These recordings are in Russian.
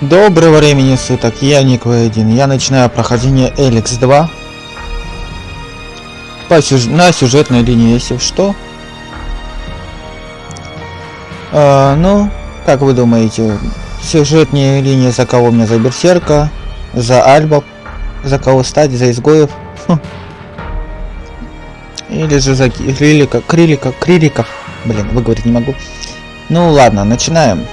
Доброго времени суток, я Ник Вейдин. Я начинаю прохождение Эликс 2 по сюж... на сюжетной линии, если что. А, ну, как вы думаете, сюжетная линия за кого мне за Берсерка, за Альба, за кого стать, за изгоев? Хм. Или же за Крилика, Крилика, Крилика. Блин, выговорить не могу. Ну ладно, начинаем.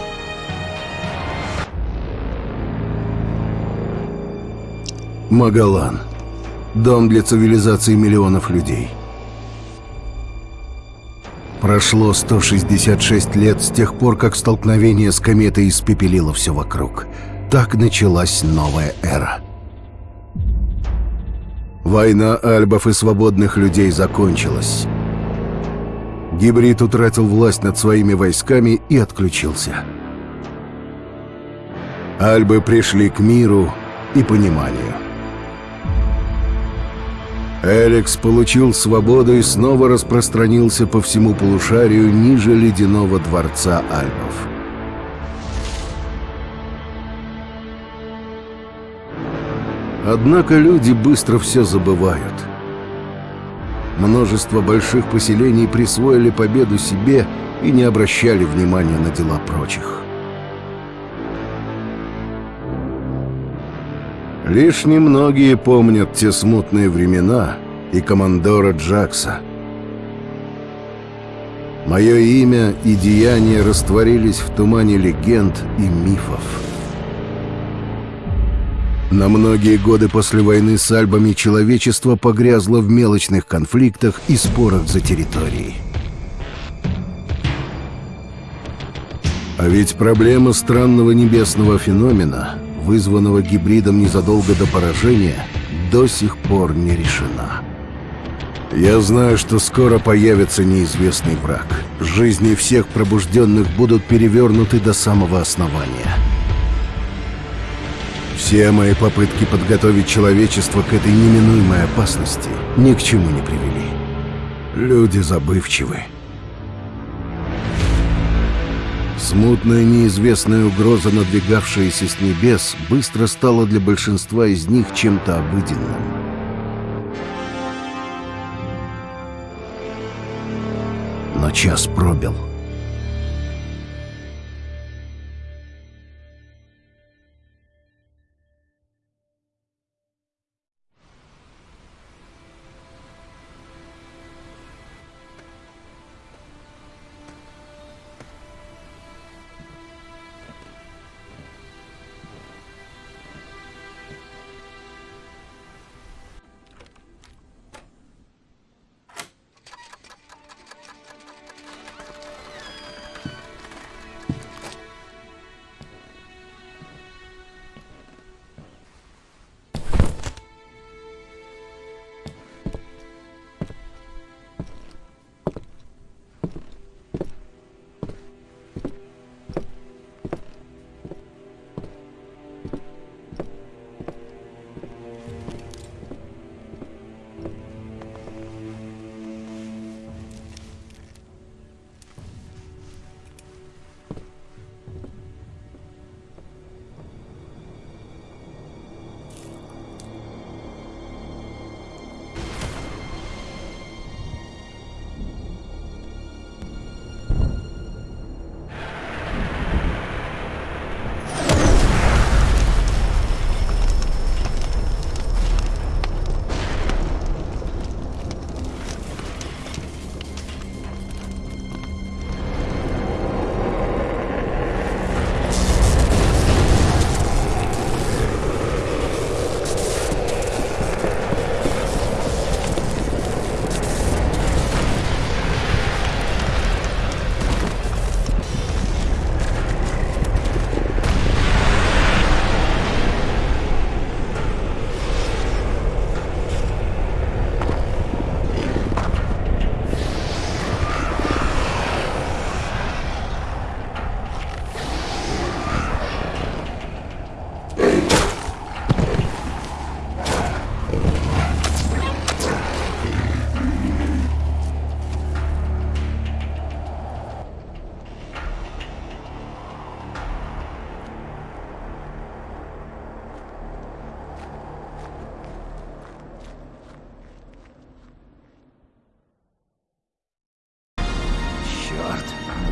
Магалан. Дом для цивилизации миллионов людей. Прошло 166 лет с тех пор, как столкновение с кометой испепелило все вокруг. Так началась новая эра. Война альбов и свободных людей закончилась. Гибрид утратил власть над своими войсками и отключился. Альбы пришли к миру и пониманию. Эликс получил свободу и снова распространился по всему полушарию ниже ледяного дворца Альпов. Однако люди быстро все забывают. Множество больших поселений присвоили победу себе и не обращали внимания на дела прочих. Лишь немногие помнят те смутные времена и командора Джакса. Мое имя и деяния растворились в тумане легенд и мифов. На многие годы после войны с Альбами человечество погрязло в мелочных конфликтах и спорах за территории. А ведь проблема странного небесного феномена вызванного гибридом незадолго до поражения, до сих пор не решена. Я знаю, что скоро появится неизвестный враг. Жизни всех пробужденных будут перевернуты до самого основания. Все мои попытки подготовить человечество к этой неминуемой опасности ни к чему не привели. Люди забывчивы. Смутная неизвестная угроза, надвигавшаяся с небес, быстро стала для большинства из них чем-то обыденным. Но час пробил.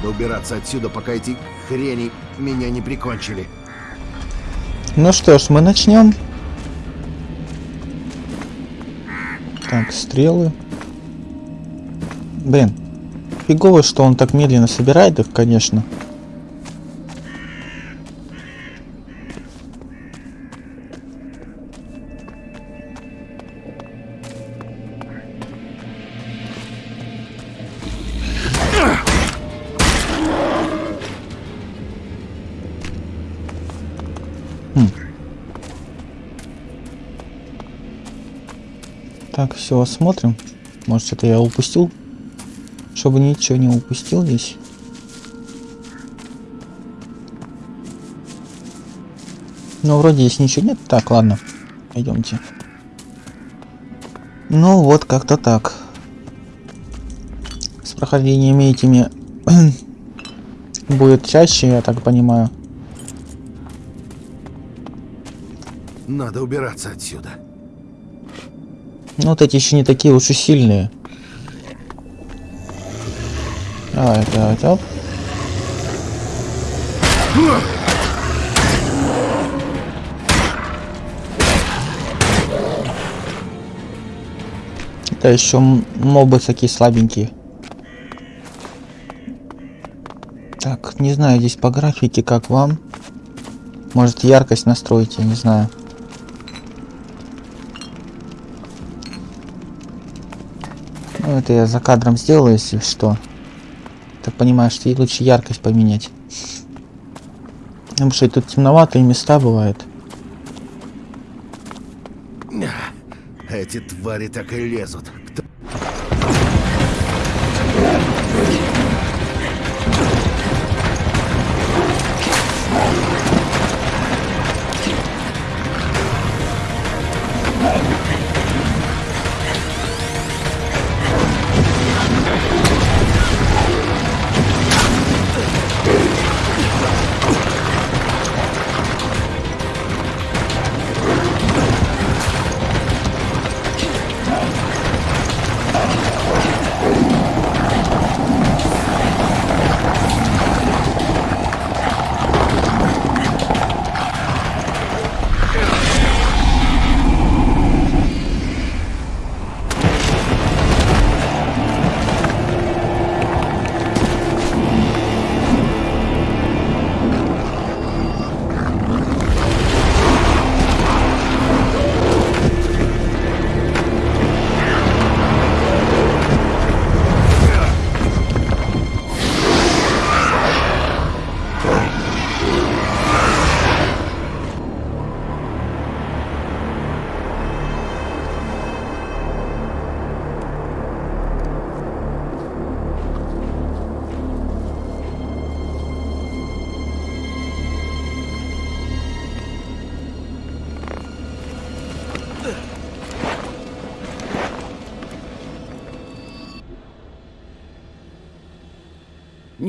Надо убираться отсюда, пока эти хрени меня не прикончили. Ну что ж, мы начнем. Так, стрелы. Блин, фигово, что он так медленно собирает их, конечно. Все, осмотрим. Может, это я упустил? Чтобы ничего не упустил здесь. Ну, вроде здесь ничего нет. Так, ладно. Пойдемте. Ну, вот как-то так. С прохождениями этими будет чаще, я так понимаю. Надо убираться отсюда. Ну, вот эти еще не такие и сильные. Давай, давай, оп. Это еще мобы такие слабенькие. Так, не знаю, здесь по графике как вам. Может яркость настроить, я не знаю. Ну, это я за кадром сделаю, если что. Так понимаю, что ей лучше яркость поменять. Потому что тут темноватые места бывают. Эти твари так и лезут.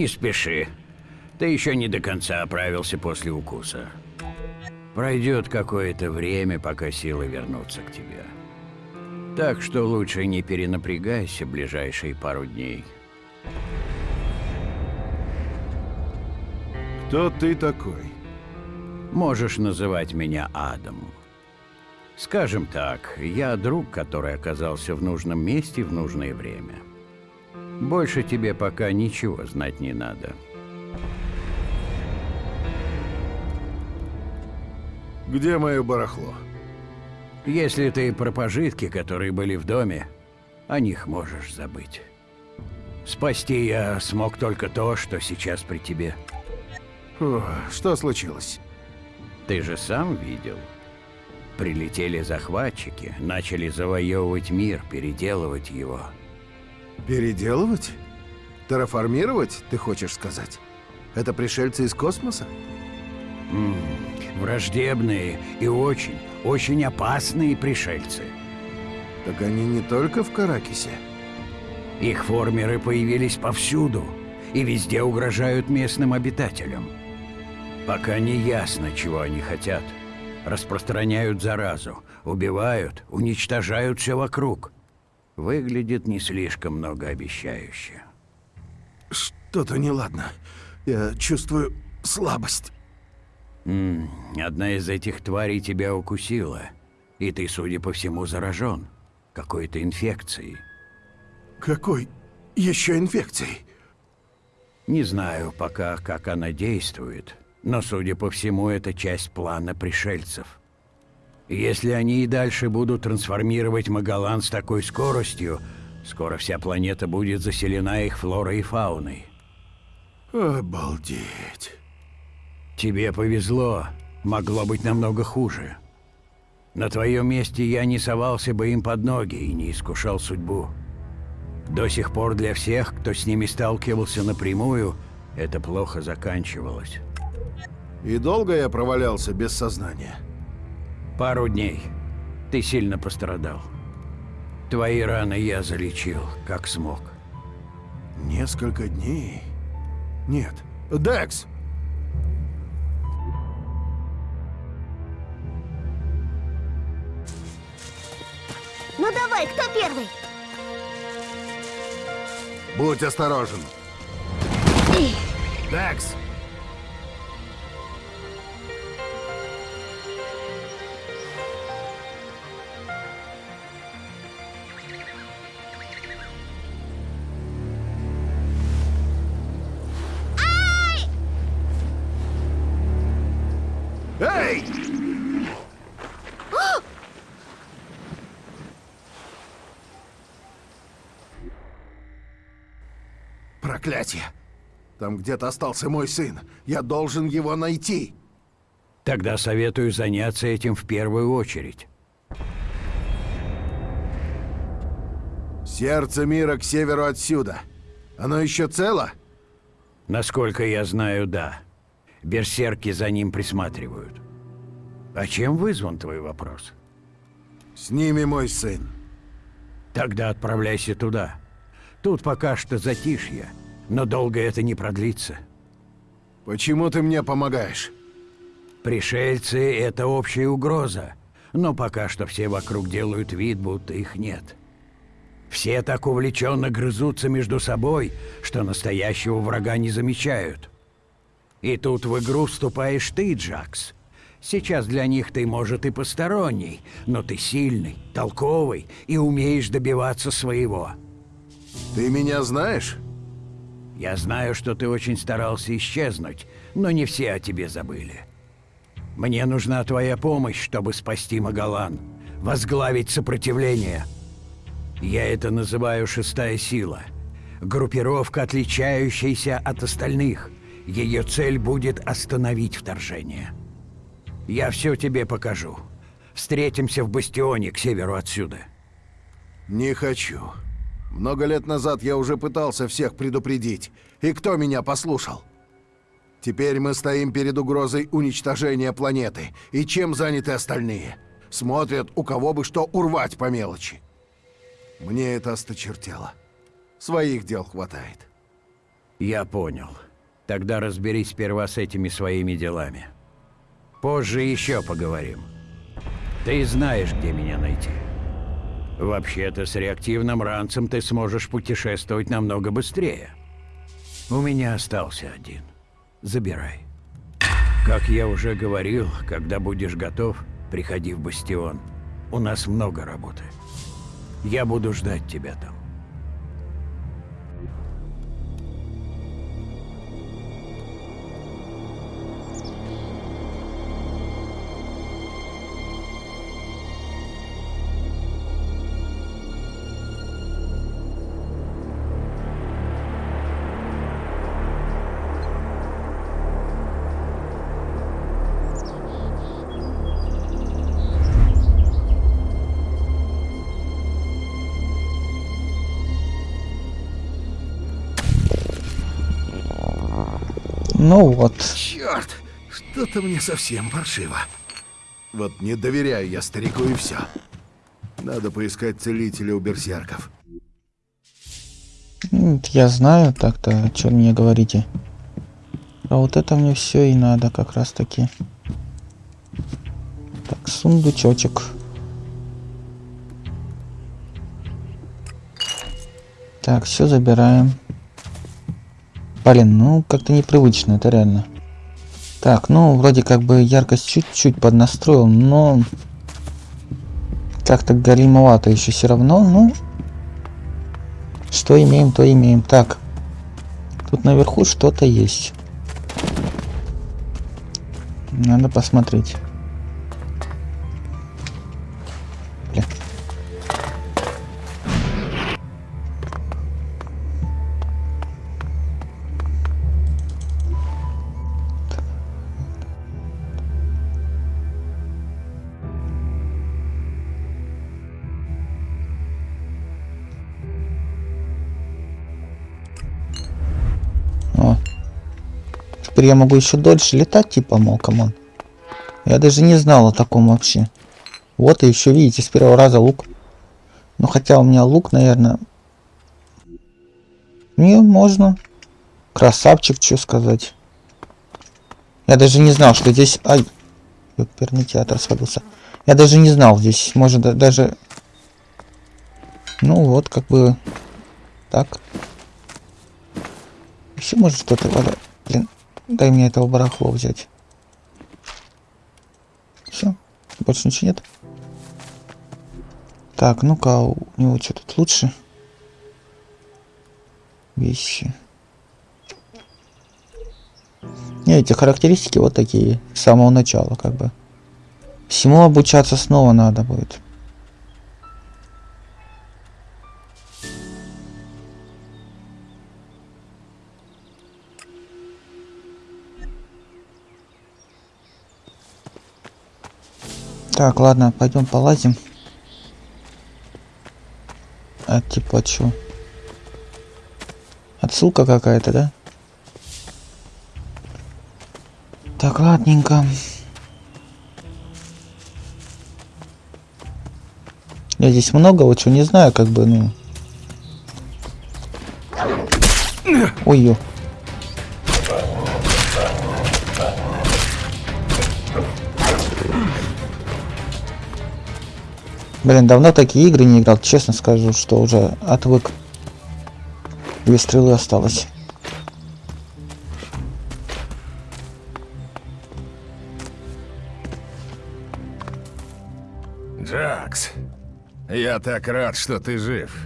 Не спеши. Ты еще не до конца оправился после укуса. Пройдет какое-то время, пока силы вернутся к тебе. Так что лучше не перенапрягайся ближайшие пару дней. Кто ты такой? Можешь называть меня Адам. Скажем так, я друг, который оказался в нужном месте в нужное время. Больше тебе пока ничего знать не надо. Где мое барахло? Если ты про пожитки, которые были в доме, о них можешь забыть. Спасти я смог только то, что сейчас при тебе. Фу, что случилось? Ты же сам видел. Прилетели захватчики, начали завоевывать мир, переделывать его. Переделывать? Терраформировать, ты хочешь сказать? Это пришельцы из космоса? М -м, враждебные и очень, очень опасные пришельцы. Так они не только в Каракисе. Их формеры появились повсюду и везде угрожают местным обитателям. Пока не ясно, чего они хотят. Распространяют заразу, убивают, уничтожают все вокруг. Выглядит не слишком многообещающе. Что Что-то неладно. Я чувствую слабость. М, Одна из этих тварей тебя укусила, и ты, судя по всему, заражен какой-то инфекцией. Какой еще инфекцией? Не знаю пока, как она действует, но, судя по всему, это часть плана пришельцев. Если они и дальше будут трансформировать Магалан с такой скоростью, скоро вся планета будет заселена их флорой и фауной. Обалдеть. Тебе повезло, могло быть намного хуже. На твоем месте я не совался бы им под ноги и не искушал судьбу. До сих пор для всех, кто с ними сталкивался напрямую, это плохо заканчивалось. И долго я провалялся без сознания? Пару дней. Ты сильно пострадал. Твои раны я залечил, как смог. Несколько дней? Нет. Декс! Ну давай, кто первый? Будь осторожен. Декс! Проклятие! Там где-то остался мой сын. Я должен его найти. Тогда советую заняться этим в первую очередь. Сердце мира к северу отсюда. Оно еще цело? Насколько я знаю, да. Берсерки за ним присматривают. А чем вызван твой вопрос? С ними мой сын. Тогда отправляйся туда. Тут пока что затишье, но долго это не продлится. Почему ты мне помогаешь? Пришельцы — это общая угроза, но пока что все вокруг делают вид, будто их нет. Все так увлеченно грызутся между собой, что настоящего врага не замечают. И тут в игру вступаешь ты, Джакс. Сейчас для них ты, может, и посторонний, но ты сильный, толковый и умеешь добиваться своего. Ты меня знаешь? Я знаю, что ты очень старался исчезнуть, но не все о тебе забыли. Мне нужна твоя помощь, чтобы спасти Магалан, возглавить сопротивление. Я это называю «шестая сила». Группировка, отличающаяся от остальных. Ее цель будет остановить вторжение. Я все тебе покажу. Встретимся в бастионе к северу отсюда. Не хочу. Много лет назад я уже пытался всех предупредить. И кто меня послушал? Теперь мы стоим перед угрозой уничтожения планеты. И чем заняты остальные? Смотрят, у кого бы что урвать по мелочи. Мне это осточертело. Своих дел хватает. Я понял. Тогда разберись сперва с этими своими делами. Позже еще поговорим. Ты знаешь, где меня найти. Вообще-то с реактивным ранцем ты сможешь путешествовать намного быстрее. У меня остался один. Забирай. Как я уже говорил, когда будешь готов, приходи в бастион. У нас много работы. Я буду ждать тебя там. Ну вот. Черт! Что-то мне совсем паршиво. Вот не доверяю я старику и все. Надо поискать целителя у берсерков. Я знаю так-то, что мне говорите. А вот это мне все и надо как раз таки. Так, сундучочек. Так, все забираем. Блин, ну как-то непривычно, это реально. Так, ну вроде как бы яркость чуть-чуть поднастроил, но как-то голимовато еще все равно, ну что имеем, то имеем. Так, тут наверху что-то есть. Надо посмотреть. Я могу еще дольше летать, типа, мол, come on. Я даже не знал о таком вообще. Вот и еще, видите, с первого раза лук. Ну, хотя у меня лук, наверное... Не, можно. Красавчик, что сказать. Я даже не знал, что здесь... Ай, оперный театр свалился. Я даже не знал, здесь может да- даже... Ну, вот, как бы... Так. Еще может что-то... дай мне этого барахла взять. Все, больше ничего нет. Так, ну-ка, у него что тут лучше? Вещи. Не, эти характеристики вот такие, с самого начала, как бы. Всему обучаться снова надо будет. Так, ладно, пойдем полазим. А типа чё? Отсылка какая-то, да? Так, ладненько. Я здесь много вот чего не знаю, как бы, ну. Ой-ё. Блин, давно такие игры не играл, честно скажу, что уже отвык. Две стрелы осталось. Джакс, я так рад, что ты жив.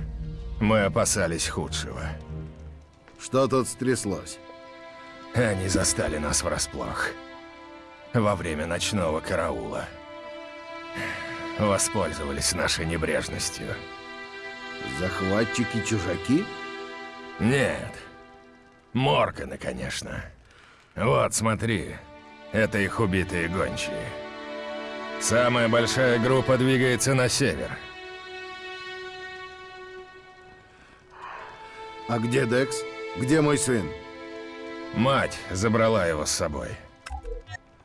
Мы опасались худшего. Что тут стряслось? Они застали нас врасплох. Во время ночного караула. Воспользовались нашей небрежностью. Захватчики-чужаки? Нет. Морканы, конечно. Вот, смотри. Это их убитые гончие. Самая большая группа двигается на север. А где Декс? Где мой сын? Мать забрала его с собой.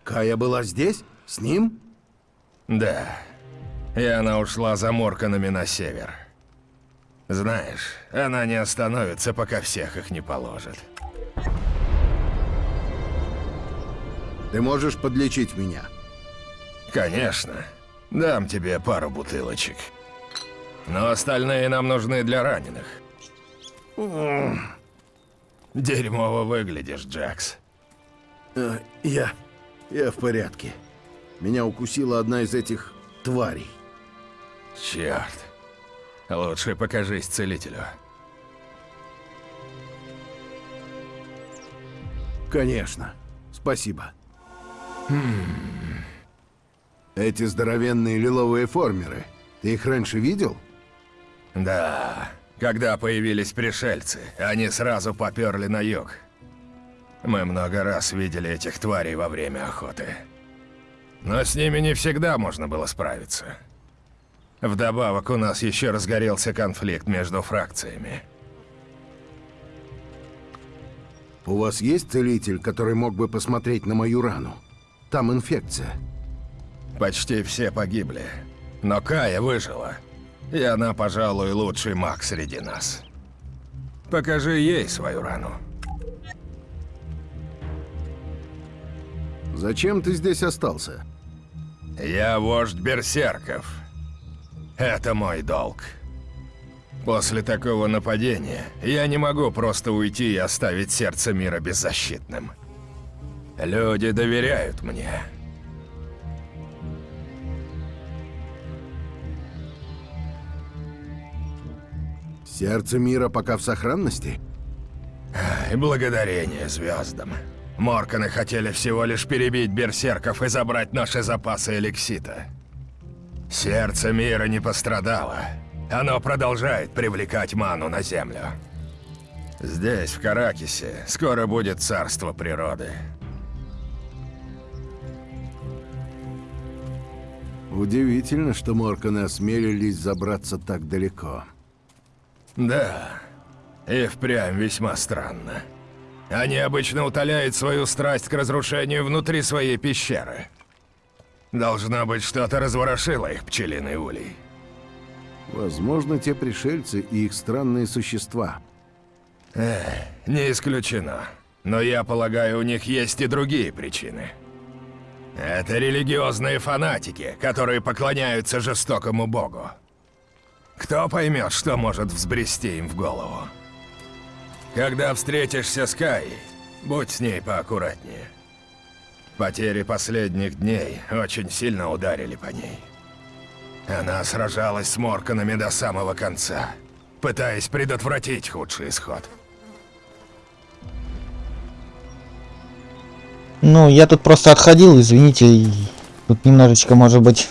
Кая была здесь? С ним? Да. И она ушла за Морканами на север. Знаешь, она не остановится, пока всех их не положит. Ты можешь подлечить меня? Конечно. Дам тебе пару бутылочек. Но остальные нам нужны для раненых. Дерьмово выглядишь, Джакс. Э, я... я в порядке. Меня укусила одна из этих тварей. Черт. Лучше покажись целителю. Конечно. Спасибо. Хм. Эти здоровенные лиловые формеры. Ты их раньше видел? Да, когда появились пришельцы, они сразу поперли на юг. Мы много раз видели этих тварей во время охоты. Но с ними не всегда можно было справиться. Вдобавок у нас еще разгорелся конфликт между фракциями. У вас есть целитель, который мог бы посмотреть на мою рану? Там инфекция. Почти все погибли. Но Кая выжила. И она, пожалуй, лучший маг среди нас. Покажи ей свою рану. Зачем ты здесь остался? Я вождь берсерков. Это мой долг. После такого нападения я не могу просто уйти и оставить сердце мира беззащитным. Люди доверяют мне. Сердце мира пока в сохранности? И благодарение звездам. Морканы хотели всего лишь перебить берсерков и забрать наши запасы эликсита. Сердце мира не пострадало. Оно продолжает привлекать ману на землю. Здесь, в Каракисе, скоро будет царство природы. Удивительно, что Морканы осмелились забраться так далеко. Да, и впрямь весьма странно. Они обычно утоляют свою страсть к разрушению внутри своей пещеры. Должно быть, что-то разворошило их пчелиный улей. Возможно, те пришельцы и их странные существа. Не исключено. Но я полагаю, у них есть и другие причины. Это религиозные фанатики, которые поклоняются жестокому богу. Кто поймет, что может взбрести им в голову? Когда встретишься с Каей, будь с ней поаккуратнее. Потери последних дней очень сильно ударили по ней. Она сражалась с Морканами до самого конца, пытаясь предотвратить худший исход. Ну, я тут просто отходил, извините, тут немножечко, может быть,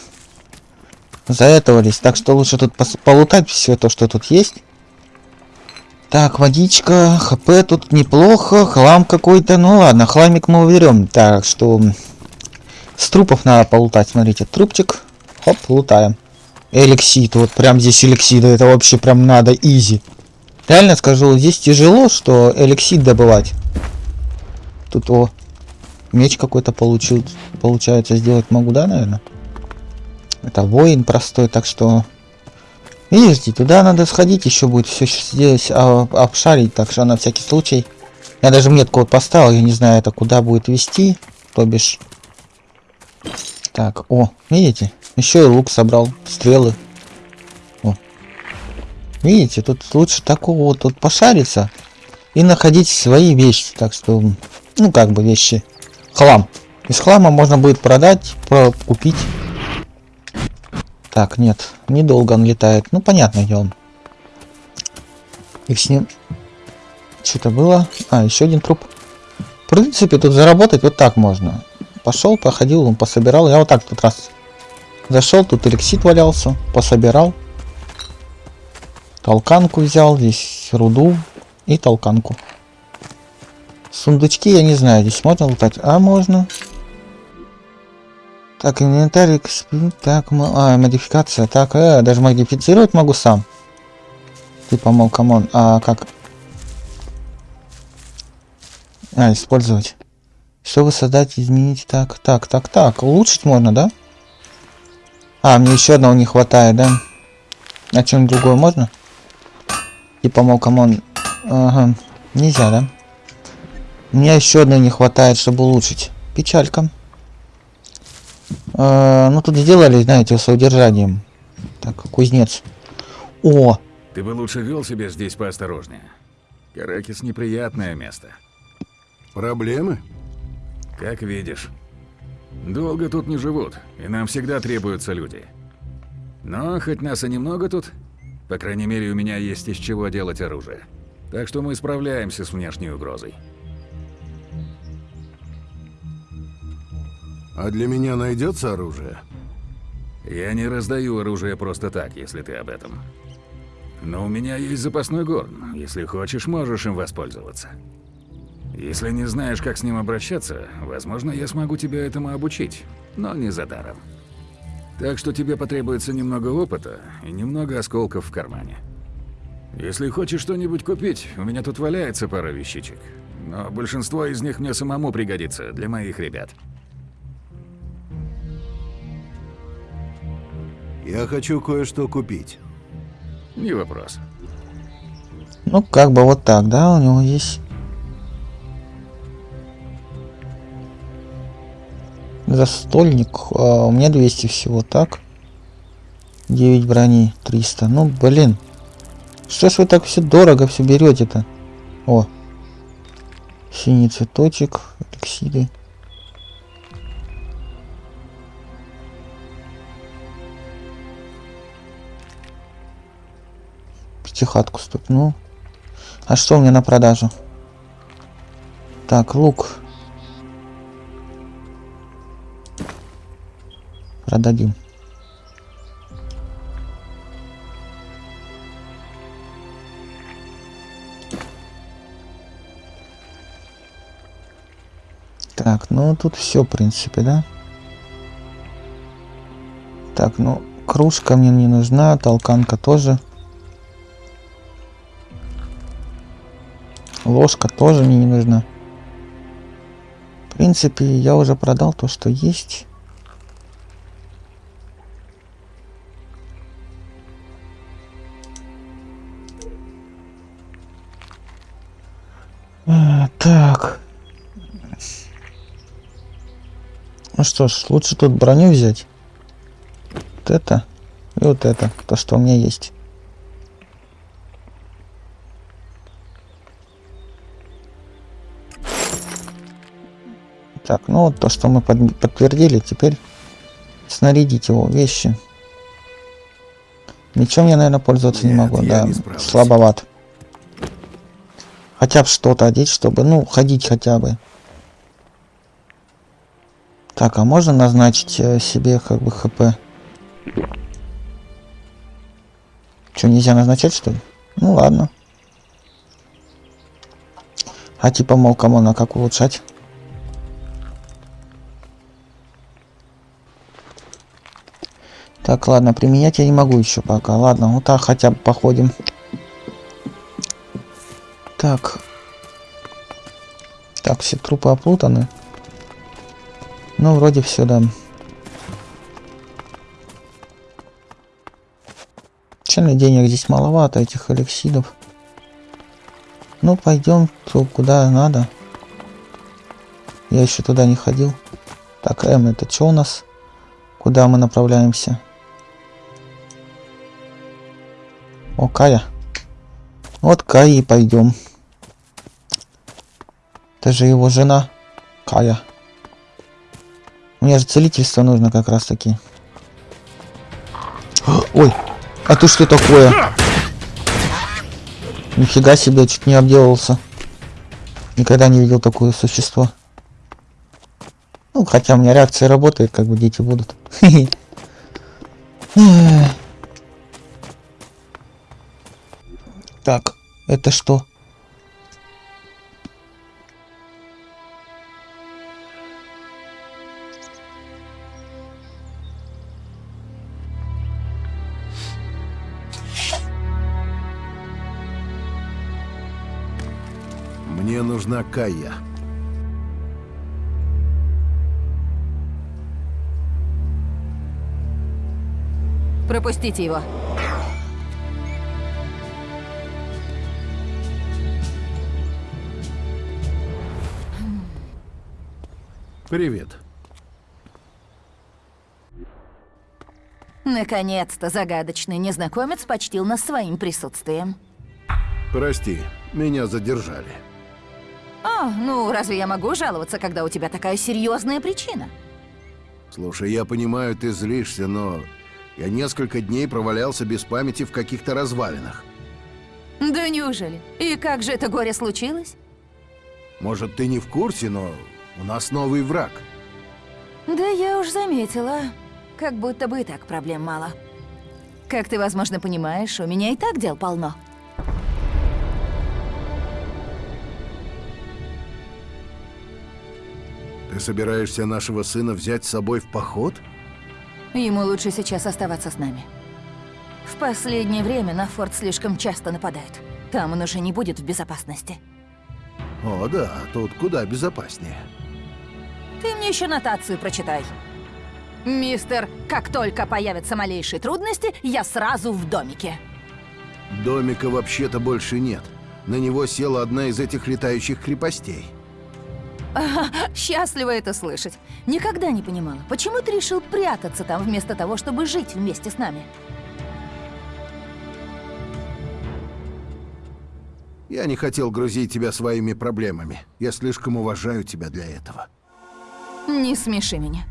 заэтовались. Так что лучше тут полутать все то, что тут есть. Так, водичка, хп тут неплохо, хлам какой-то. Ну ладно, хламик мы уберем. Так что с трупов надо полутать. Смотрите, трупчик. Хоп, лутаем. Эликсид, вот прям здесь эликсида, это вообще прям надо изи. Реально скажу, здесь тяжело, что эликсид добывать. Тут о, меч какой-то получил, получается сделать могу, да, наверное? Это воин простой, так что... Видите, туда надо сходить, еще будет все здесь а, обшарить, так что на всякий случай. Я даже метку вот поставил, я не знаю, это куда будет вести, то бишь. Так, о, видите? Еще и лук собрал, стрелы. О. Видите, тут лучше такого вот тут пошариться и находить свои вещи, так что, ну как бы вещи, хлам. Из хлама можно будет продать, про- купить. Так, нет, недолго он летает. Ну, понятно, где он. И с ним... Что-то было. А, еще один труп. В принципе, тут заработать вот так можно. Пошел, походил, он пособирал. Я вот так тут раз зашел, тут эликсит валялся, пособирал. Толканку взял, здесь руду и толканку. Сундучки, я не знаю, здесь можно лутать? А, можно. Так, инвентарь, так, мо- а, модификация, так, э, даже модифицировать могу сам. Типа, мол, come on, а как? А, использовать. Чтобы создать, изменить, так, так, так, так, улучшить можно, да? А, мне еще одного не хватает, да? А чем другое можно? Типа, мол, come on, ага, нельзя, да? Мне еще одной не хватает, чтобы улучшить. Печалька. Э, ну тут сделали, знаете, с удержанием. Так, кузнец. О, Ты бы лучше вел себя здесь поосторожнее. Каракис неприятное место. Проблемы? Как видишь. Долго тут не живут, и нам всегда требуются люди. Но хоть нас и немного тут, по крайней мере у меня есть из чего делать оружие. Так что мы справляемся с внешней угрозой. А для меня найдется оружие? Я не раздаю оружие просто так, если ты об этом. Но у меня есть запасной горн. Если хочешь, можешь им воспользоваться. Если не знаешь, как с ним обращаться, возможно, я смогу тебя этому обучить, но не за даром. Так что тебе потребуется немного опыта и немного осколков в кармане. Если хочешь что-нибудь купить, у меня тут валяется пара вещичек. Но большинство из них мне самому пригодится для моих ребят. Я хочу кое-что купить. Не вопрос. ну как бы вот так, да, у него есть. Застольник, а, у меня 200 всего, так? 9 брони, 300, ну блин. Что ж вы так все дорого все берете-то? О. Синий цветочек, эликсиды. Пятихатку стукнул. А что у меня на продажу? Так, лук. Продадим. Так, ну тут все, в принципе, да? Так, ну, кружка мне не нужна, толканка тоже. Ложка тоже мне не нужна. В принципе, я уже продал то, что есть. А, так. Ну что ж, лучше тут броню взять. Вот это и вот это, то, что у меня есть. Так, ну вот то, что мы под- подтвердили, теперь снарядить его вещи. Мечом я, наверное, пользоваться не Нет, могу, я да, не справлюсь. слабоват. Хотя бы что-то одеть, чтобы, ну, ходить хотя бы. Так, а можно назначить э, себе как бы хп? Что, нельзя назначать, что ли? Ну ладно. А типа, мол, кому на как улучшать? Так, ладно, применять я не могу еще пока. Ладно, вот так хотя бы походим. Так. Так, все трупы оплутаны. Ну, вроде все, да. Печально, денег здесь маловато, этих эликсидов. Ну, пойдем куда надо. Я еще туда не ходил. Так, М, это что у нас? Куда мы направляемся? О, Кая. Вот Кая и пойдем. Это же его жена. Кая. Мне же целительство нужно как раз таки. Ой, а ты что такое? Нифига себе, чуть не обделался. Никогда не видел такое существо. Ну, хотя у меня реакция работает, как бы дети будут. Так, это что? Мне нужна Кая. Пропустите его. Привет. Наконец-то загадочный незнакомец почтил нас своим присутствием. Прости, меня задержали. О, ну разве я могу жаловаться, когда у тебя такая серьезная причина? Слушай, я понимаю, ты злишься, но я несколько дней провалялся без памяти в каких-то развалинах. Да неужели? И как же это горе случилось? Может, ты не в курсе, но у нас новый враг. Да я уж заметила. Как будто бы и так проблем мало. Как ты, возможно, понимаешь, у меня и так дел полно. Ты собираешься нашего сына взять с собой в поход? Ему лучше сейчас оставаться с нами. В последнее время на форт слишком часто нападают. Там он уже не будет в безопасности. О, да, тут куда безопаснее. Ты мне еще нотацию прочитай. Мистер, как только появятся малейшие трудности, я сразу в домике. Домика вообще-то больше нет. На него села одна из этих летающих крепостей. Счастливо это слышать. Никогда не понимала, почему ты решил прятаться там вместо того, чтобы жить вместе с нами. Я не хотел грузить тебя своими проблемами. Я слишком уважаю тебя для этого. Не смеши меня.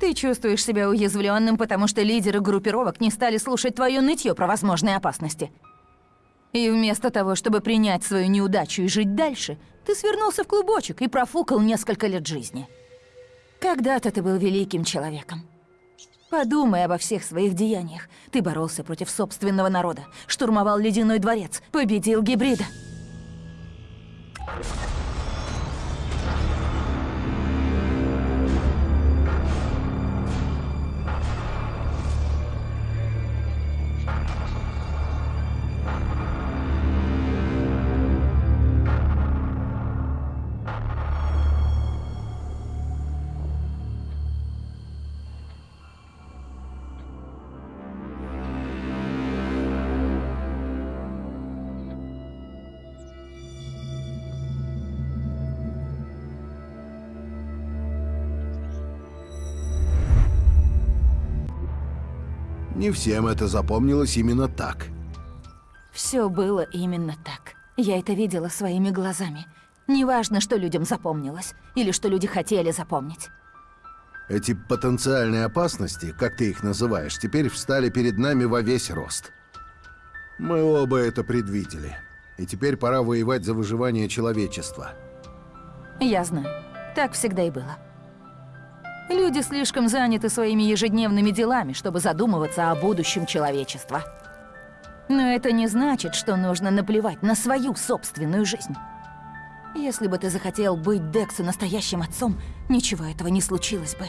Ты чувствуешь себя уязвленным, потому что лидеры группировок не стали слушать твое нытье про возможные опасности. И вместо того, чтобы принять свою неудачу и жить дальше, ты свернулся в клубочек и профукал несколько лет жизни. Когда-то ты был великим человеком. Подумай обо всех своих деяниях. Ты боролся против собственного народа, штурмовал Ледяной дворец, победил гибрида. Не всем это запомнилось именно так. Все было именно так. Я это видела своими глазами. Неважно, что людям запомнилось, или что люди хотели запомнить. Эти потенциальные опасности, как ты их называешь, теперь встали перед нами во весь рост. Мы оба это предвидели. И теперь пора воевать за выживание человечества. Я знаю. Так всегда и было. Люди слишком заняты своими ежедневными делами, чтобы задумываться о будущем человечества. Но это не значит, что нужно наплевать на свою собственную жизнь. Если бы ты захотел быть Дексу настоящим отцом, ничего этого не случилось бы.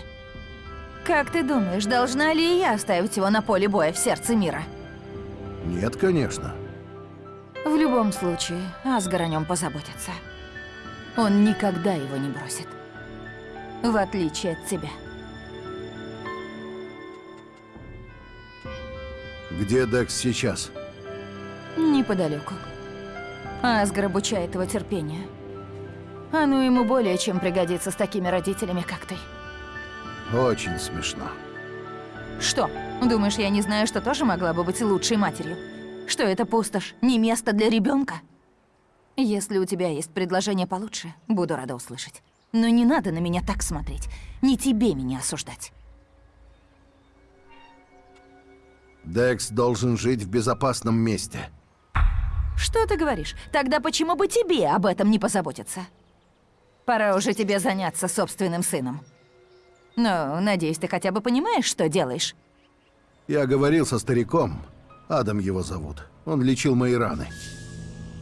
Как ты думаешь, должна ли я оставить его на поле боя в сердце мира? Нет, конечно. В любом случае, Асгар о нем позаботится. Он никогда его не бросит. В отличие от тебя. Где Декс сейчас? Неподалеку. Асгар обучает его терпению. Оно ему более чем пригодится с такими родителями, как ты. Очень смешно. Что? Думаешь, я не знаю, что тоже могла бы быть лучшей матерью? Что это пустошь, не место для ребенка? Если у тебя есть предложение получше, буду рада услышать. Но не надо на меня так смотреть. Не тебе меня осуждать. Декс должен жить в безопасном месте. Что ты говоришь? Тогда почему бы тебе об этом не позаботиться? Пора уже тебе заняться собственным сыном. Ну, надеюсь, ты хотя бы понимаешь, что делаешь? Я говорил со стариком. Адам его зовут. Он лечил мои раны.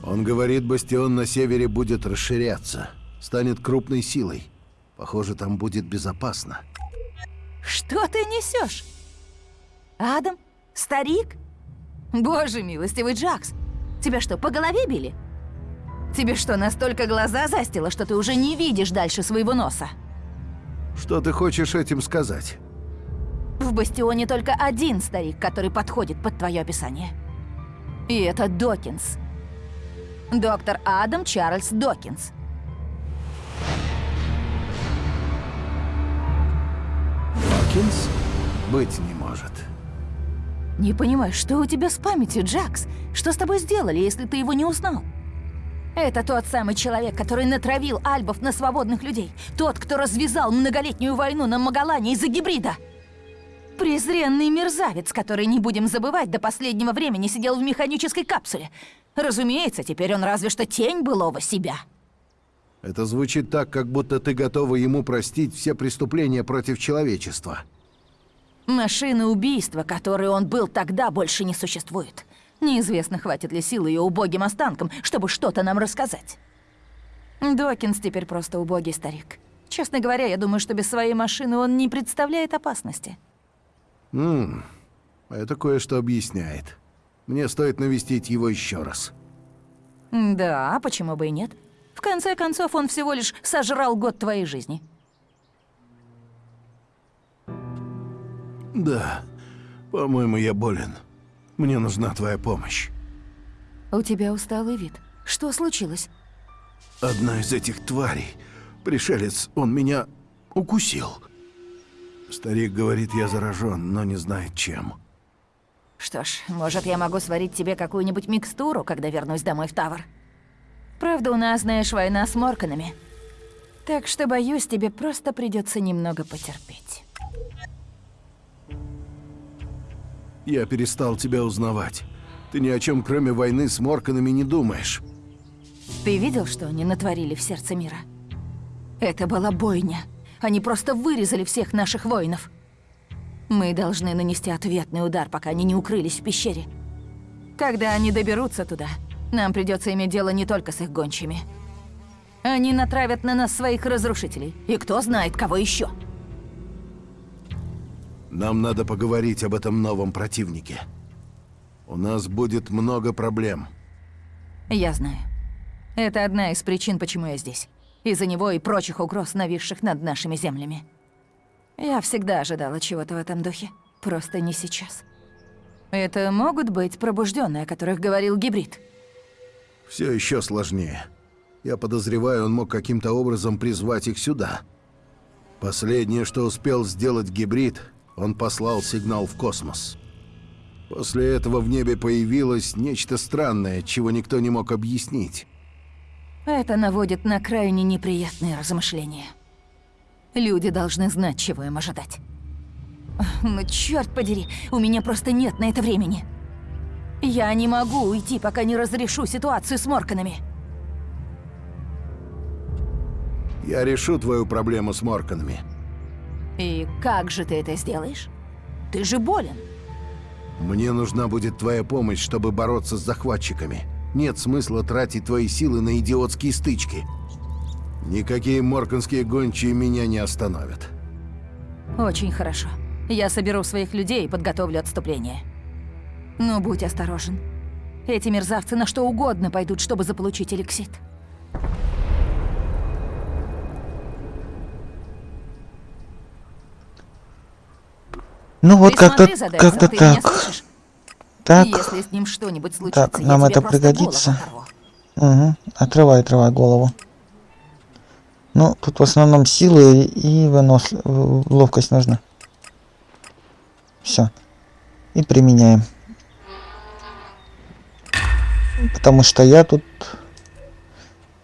Он говорит, бастион на севере будет расширяться. Станет крупной силой. Похоже, там будет безопасно. Что ты несешь? Адам? Старик? Боже милостивый Джакс, тебя что, по голове били? Тебе что, настолько глаза застило, что ты уже не видишь дальше своего носа? Что ты хочешь этим сказать? В Бастионе только один старик, который подходит под твое описание. И это Докинс. Доктор Адам Чарльз Докинс. Докинс? Быть не может. Не понимаю, что у тебя с памятью, Джакс? Что с тобой сделали, если ты его не узнал? Это тот самый человек, который натравил альбов на свободных людей. Тот, кто развязал многолетнюю войну на Магалане из-за гибрида. Презренный мерзавец, который, не будем забывать, до последнего времени сидел в механической капсуле. Разумеется, теперь он разве что тень былого себя. Это звучит так, как будто ты готова ему простить все преступления против человечества. Машина убийства, которой он был тогда, больше не существует. Неизвестно, хватит ли сил ее убогим останкам, чтобы что-то нам рассказать. Докинс теперь просто убогий старик. Честно говоря, я думаю, что без своей машины он не представляет опасности. Ммм, это кое-что объясняет. Мне стоит навестить его еще раз. Да, почему бы и нет? В конце концов, он всего лишь сожрал год твоей жизни. Да, по-моему, я болен. Мне нужна твоя помощь. У тебя усталый вид. Что случилось? Одна из этих тварей, пришелец, он меня укусил. Старик говорит, я заражен, но не знает чем. Что ж, может, я могу сварить тебе какую-нибудь микстуру, когда вернусь домой в Тавр. Правда, у нас, знаешь, война с Морканами. Так что, боюсь, тебе просто придется немного потерпеть. Я перестал тебя узнавать. Ты ни о чем, кроме войны с Морканами, не думаешь. Ты видел, что они натворили в сердце мира? Это была бойня. Они просто вырезали всех наших воинов. Мы должны нанести ответный удар, пока они не укрылись в пещере. Когда они доберутся туда, нам придется иметь дело не только с их гончими. Они натравят на нас своих разрушителей. И кто знает, кого еще. Нам надо поговорить об этом новом противнике. У нас будет много проблем. Я знаю. Это одна из причин, почему я здесь. Из-за него и прочих угроз, нависших над нашими землями. Я всегда ожидала чего-то в этом духе. Просто не сейчас. Это могут быть пробужденные, о которых говорил гибрид. Все еще сложнее. Я подозреваю, он мог каким-то образом призвать их сюда. Последнее, что успел сделать гибрид, он послал сигнал в космос. После этого в небе появилось нечто странное, чего никто не мог объяснить. Это наводит на крайне неприятные размышления. Люди должны знать, чего им ожидать. Ну, черт подери, у меня просто нет на это времени. Я не могу уйти, пока не разрешу ситуацию с Морканами. Я решу твою проблему с Морканами. И как же ты это сделаешь? Ты же болен. Мне нужна будет твоя помощь, чтобы бороться с захватчиками. Нет смысла тратить твои силы на идиотские стычки. Никакие морканские гончие меня не остановят. Очень хорошо. Я соберу своих людей и подготовлю отступление. Но будь осторожен. Эти мерзавцы на что угодно пойдут, чтобы заполучить эликсит. Ну вот как-то как-то так. Так. Если с ним что-нибудь случится, Так, нам это пригодится. Угу. Отрывай, отрывай голову. Ну, тут в основном силы и вынос... ловкость нужна. Все. И применяем. Потому что я тут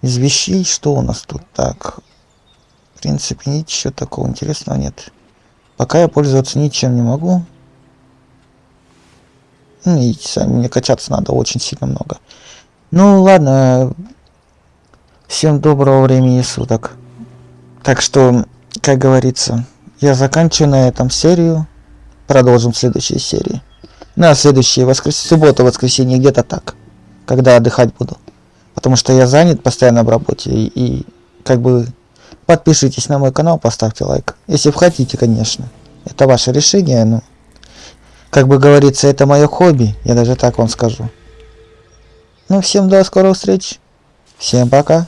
из вещей, что у нас тут? Так. В принципе, ничего такого интересного нет. Пока я пользоваться ничем не могу. Ну, видите, сами мне качаться надо очень сильно много. Ну ладно. Всем доброго времени суток. Так что, как говорится, я заканчиваю на этом серию. Продолжим в следующей серии. На следующее воскрес... суббота, воскресенье, где-то так. Когда отдыхать буду. Потому что я занят постоянно в работе. И, и как бы подпишитесь на мой канал, поставьте лайк. Если хотите, конечно. Это ваше решение, но... Как бы говорится, это мое хобби. Я даже так вам скажу. Ну, всем до скорых встреч. Всем пока.